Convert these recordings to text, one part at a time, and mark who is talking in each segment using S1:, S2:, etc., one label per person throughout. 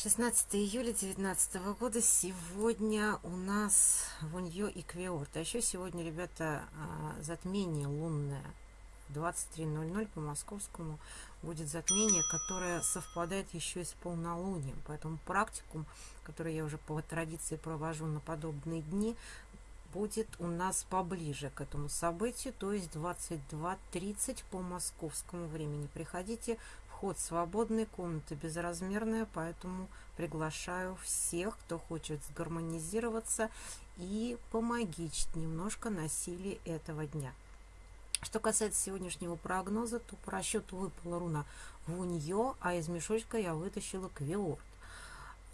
S1: 16 июля 2019 года. Сегодня у нас Вуньё и Квиорт. А еще сегодня, ребята, а, затмение лунное. 23.00 по московскому будет затмение, которое совпадает еще и с полнолунием. Поэтому практикум, который я уже по традиции провожу на подобные дни, будет у нас поближе к этому событию, то есть 22.30 по московскому времени. Приходите Вход свободный, комната безразмерная, поэтому приглашаю всех, кто хочет сгармонизироваться и помогичить немножко на силе этого дня. Что касается сегодняшнего прогноза, то по расчету выпала руна Вуньё, а из мешочка я вытащила Квиорд.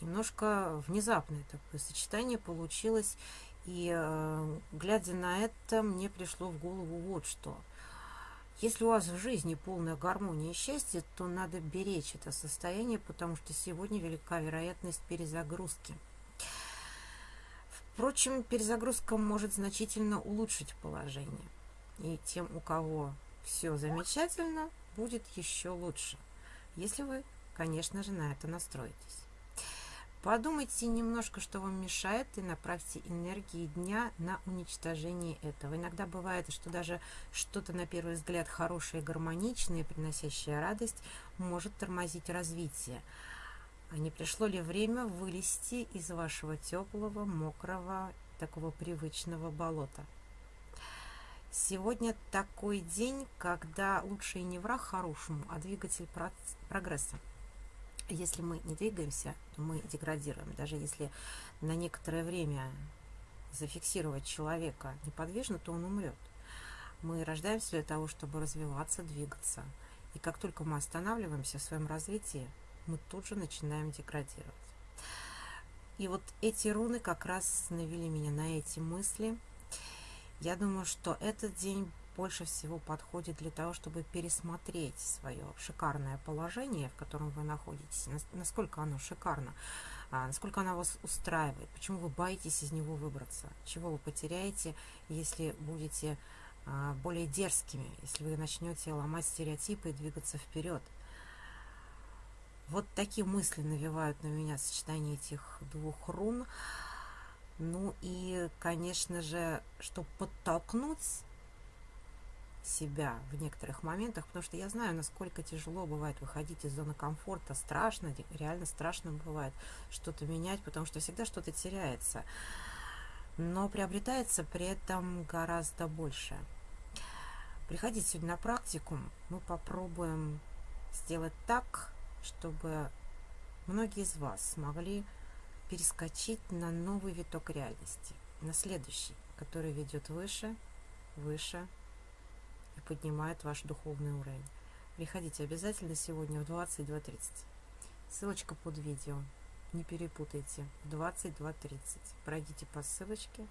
S1: Немножко внезапное такое сочетание получилось, и э, глядя на это, мне пришло в голову вот что – если у вас в жизни полная гармония и счастье, то надо беречь это состояние, потому что сегодня велика вероятность перезагрузки. Впрочем, перезагрузка может значительно улучшить положение. И тем, у кого все замечательно, будет еще лучше, если вы, конечно же, на это настроитесь. Подумайте немножко, что вам мешает, и направьте энергии дня на уничтожение этого. Иногда бывает, что даже что-то на первый взгляд хорошее гармоничное, приносящее радость, может тормозить развитие. А не пришло ли время вылезти из вашего теплого, мокрого, такого привычного болота? Сегодня такой день, когда лучше и не враг хорошему, а двигатель прогресса если мы не двигаемся, то мы деградируем. Даже если на некоторое время зафиксировать человека неподвижно, то он умрет. Мы рождаемся для того, чтобы развиваться, двигаться. И как только мы останавливаемся в своем развитии, мы тут же начинаем деградировать. И вот эти руны как раз навели меня на эти мысли. Я думаю, что этот день больше всего подходит для того, чтобы пересмотреть свое шикарное положение, в котором вы находитесь, насколько оно шикарно, а, насколько оно вас устраивает, почему вы боитесь из него выбраться, чего вы потеряете, если будете а, более дерзкими, если вы начнете ломать стереотипы и двигаться вперед. Вот такие мысли навевают на меня сочетание этих двух рун. Ну и, конечно же, чтобы подтолкнуть себя в некоторых моментах, потому что я знаю, насколько тяжело бывает выходить из зоны комфорта, страшно, реально страшно бывает что-то менять, потому что всегда что-то теряется, но приобретается при этом гораздо больше. Приходите сегодня на практику, мы попробуем сделать так, чтобы многие из вас смогли перескочить на новый виток реальности, на следующий, который ведет выше, выше, и поднимает ваш духовный уровень. Приходите обязательно сегодня в 22.30. Ссылочка под видео. Не перепутайте. 22.30. Пройдите по ссылочке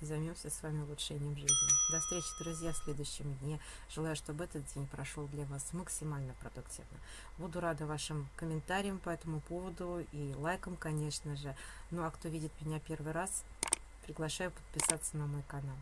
S1: и займемся с вами улучшением жизни. До встречи, друзья, в следующем дне. Желаю, чтобы этот день прошел для вас максимально продуктивно. Буду рада вашим комментариям по этому поводу и лайкам, конечно же. Ну а кто видит меня первый раз, приглашаю подписаться на мой канал.